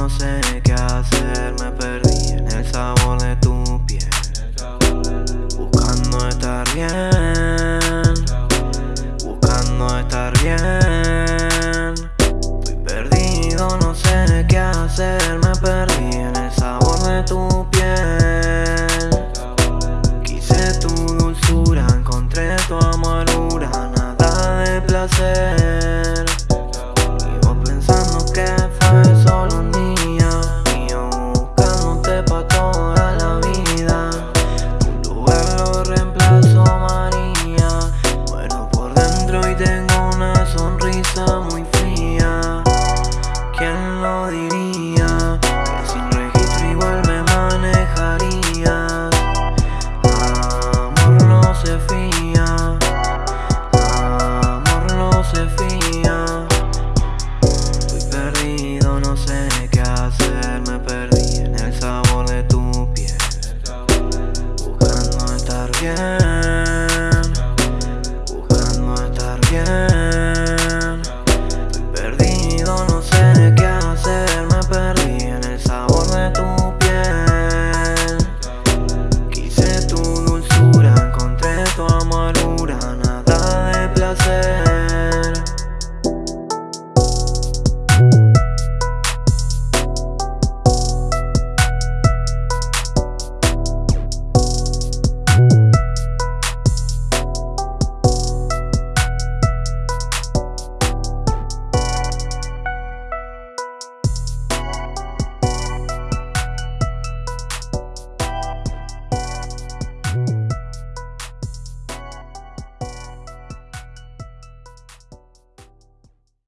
no sé qué hacer Me perdí en el sabor de tu piel. Buscando estar bien Buscando estar bien. Estoy perdido, no sé qué hacer Me perdí en el sabor de tu piel. Quise tu dulzura, encontré tu amargura Nada de placer Neden